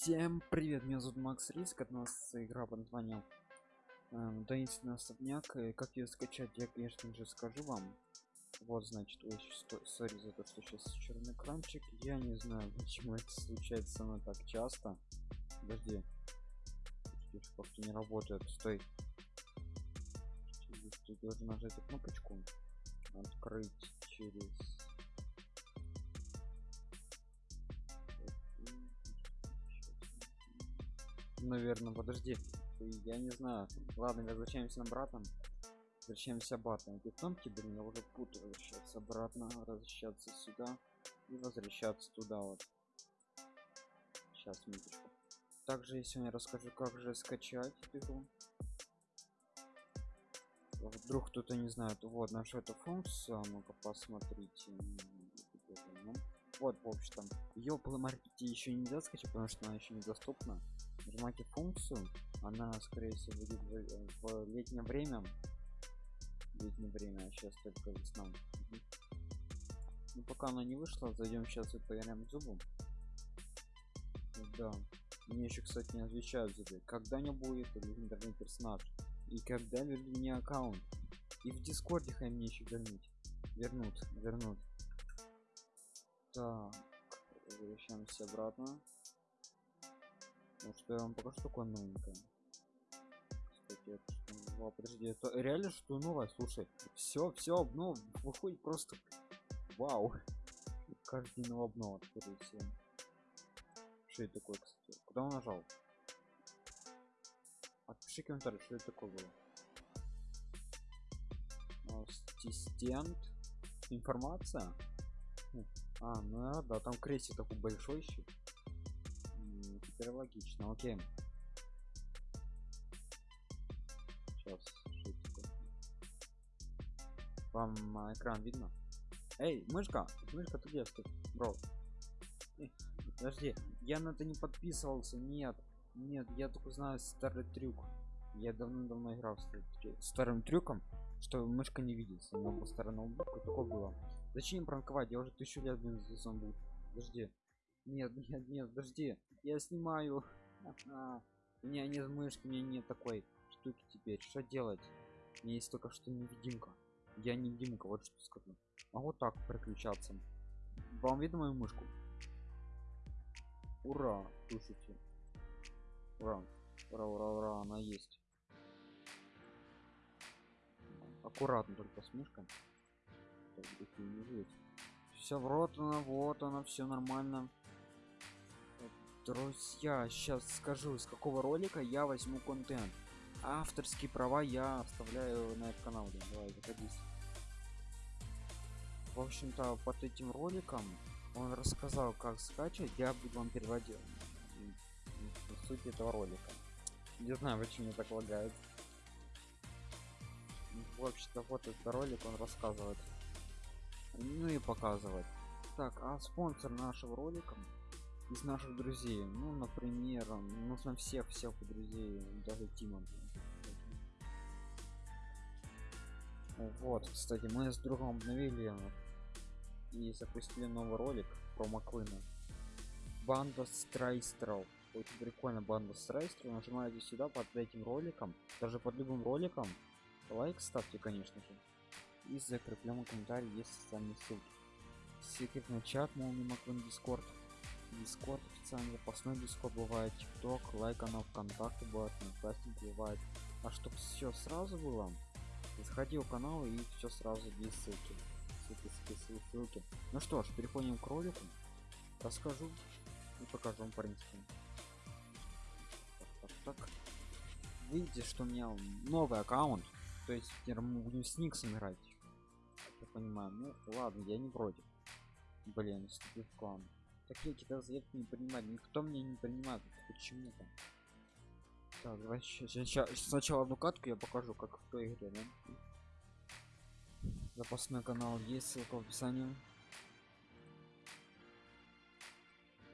Всем привет, меня зовут Макс Риск, от нас игра под названием э, Таинственный особняк. И как ее скачать, я, конечно же, скажу вам. Вот, значит, ой, сори за то, что сейчас черный экранчик. Я не знаю, почему это случается со так часто. Подожди. Как-то не работает. Стой. Ты должен нажать эту кнопочку. Открыть через наверное подожди. Я не знаю. Ладно возвращаемся обратно. Возвращаемся обратно. Эти кнопки блин я уже путаю сейчас обратно возвращаться сюда и возвращаться туда вот. Сейчас минуточку. Также я сегодня расскажу как же скачать игру. Вдруг кто-то не знает. Вот нашу эту функцию а ну-ка посмотрите. Вот в общем ее по еще нельзя скачать потому что она еще недоступна нажимаете функцию она скорее всего будет в, в летнее время летнее время а сейчас только весна Мгм. ну пока она не вышла зайдем сейчас и поиграем зубом да. Мне еще кстати не отвечают зубы. Когда не будет легендарный персонаж? И когда вернут мне аккаунт? И в дискорде хай мне еще вернуть. Вернут вернут. Так. Возвращаемся обратно ну что я вам покажу такое новенькое кстати это что? О, подожди это реально что новое слушай все все обнов выходит просто вау. Новая обнова скорее всего. Что это такое кстати? Куда он нажал? Отпиши комментарий что это такое было. Ассистент информация? Хм, а ну да, там крестик такой большой еще теперь логично окей. Сейчас вам а, экран видно? Эй мышка мышка ты где? Ты бро. Эй, подожди я на это не подписывался нет нет я только знаю старый трюк. Я давно-давно играл с старым трюком что мышка не видится. Но по сторону такое было. Зачем пранковать? Я уже тысячу лет блин, за зомбу подожди нет нет нет подожди. Я снимаю. У меня нет мышки у меня нет такой штуки теперь. Что делать? У меня есть только что невидимка. Я невидимка вот что скажу. А вот так переключаться. Вам видно мою мышку? Ура слушайте. Ура ура ура ура она есть. Аккуратно только с мышкой. Так, не жить. все она вот она все нормально друзья сейчас скажу из какого ролика я возьму контент. Авторские права я оставляю на этот канал да, давай заходись. В общем-то под этим роликом он рассказал как скачивать я буду вам м, суть этого ролика. Не знаю почему так лагает. В общем-то вот этот ролик он рассказывает. Ну и показывает. Так а спонсор нашего ролика из наших друзей. Ну например нужно всех всех друзей даже тима вот кстати мы с другом обновили и запустили новый ролик про маклына. Банда страйстеров очень прикольно банда страйстеров нажимаете сюда под этим роликом даже под любым роликом. Лайк ставьте конечно же. И закрепленном комментарии есть социальные ссылки. Секретный чат молния маклин дискорд дискорд официальный запасной дискорд бывает тикток лайк канал вконтакте бывает одноклассники бывает. А чтоб все сразу было заходи в канал и все сразу здесь ссылки ссылки, ссылки, ссылки, ну что ж переходим к ролику расскажу и покажу вам в принципе так, так, так. видите что у меня новый аккаунт то есть теперь мы будем с никсом играть. Я понимаю ну ладно я не против. Блин вступил клан такие какие-то заявки не принимать никто мне не принимает почему-то так? Давай сейчас сначала одну катку я покажу как в той игре да? запасной канал есть ссылка в описании.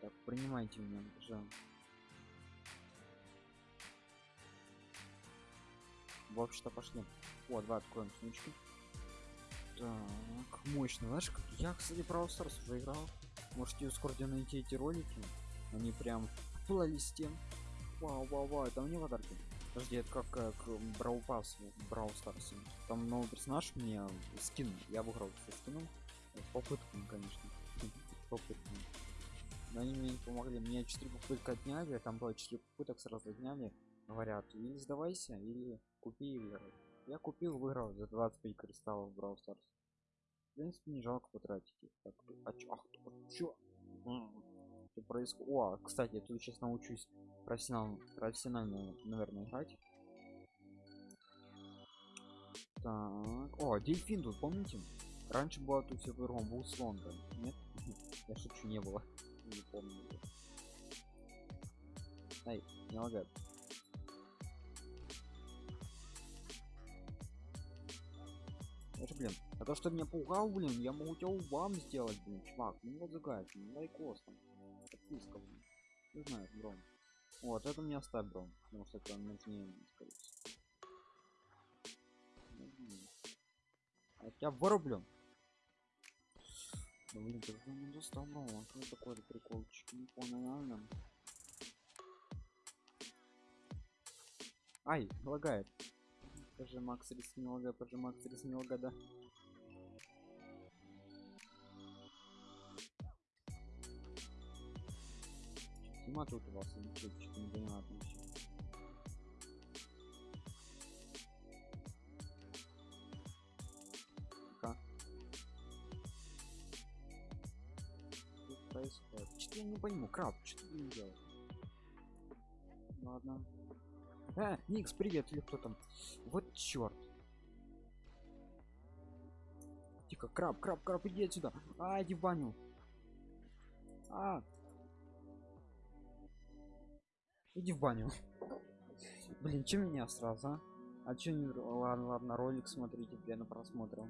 Так принимайте меня пожалуйста. В общем-то пошли. Вот давай откроем сумочку так мощно знаешь как я кстати Brawl Stars уже играл можете скоро найти эти ролики они прям плейлисте. Вау, вау, вау, это мне подарки. Подожди, это как, как Брау Пас в Брау Старсе. Там новый персонаж мне скин. Я обыграл со скином. Попытками, конечно. Попытками. Но они мне не помогли. Мне 4 попытки отняли, там было 4 попыток сразу отняли. Говорят, или сдавайся, или купи и выиграй. Я купил, выиграл за 25 кристаллов Брау Старс. В принципе, не жалко потратить. Так, а чё? Ах, чё? Что происходит? О, кстати, я тут сейчас научусь профессионально, профессионально, наверное, играть. Так. О, дельфин тут, помните? Раньше была тут все по был слон, да? Нет? Я шучу, не было. Не помню. Ай, не лагает. Это, блин, а то, что меня пугал, блин, я могу тебя вам сделать, блин, чувак. Ну вот загает, ну лайкос там. Подписка, блин. Не знаю, бро. Вот, это мне оставь, бро. Потому что это нужнее, скорее всего. А тебя вырублю. Да блин, ты ну достал, бро. А что такой приколчик? Не понял, реально. Ай, лагает. Пожи Макс рис немного, пожи Макс рис немного, да. Тима тут у вас ничего, что я не пойму, краб, что ты не делаешь? Ладно. А, Никс, привет, или кто там? Вот черт. Тихо, краб, краб, краб, иди отсюда. А, иди в баню. А. Иди в баню. Блин, чем меня сразу, а? А че не... Ладно, ладно, ролик смотрите, я на просмотрел.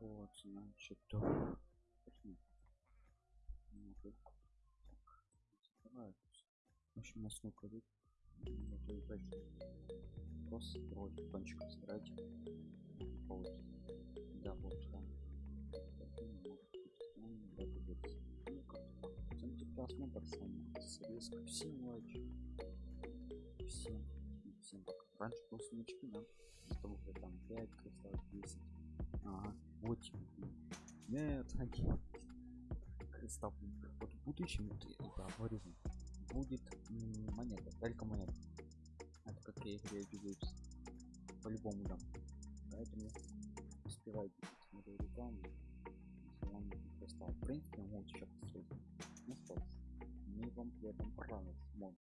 Вот, значит, то. Ну. В общем, на сколько тут? Ну, дальше. Просто кончиком собирать. Вот. Да, вот он. Ну, как-то. Резко всем лайки. Всем. Всем пока. Раньше был смычки, да? Чтобы там 5 кристаллов 10. Вот Нет, один. Кристалл. Вот в будущем, я говорю, будет монета, только монета. Это как я игре Julius. По-любому дам. Поэтому успевайте смотреть рекламу. Если вам кристалл. В принципе, могу сейчас построить. Ну что ж, мне вам в этом понравилось.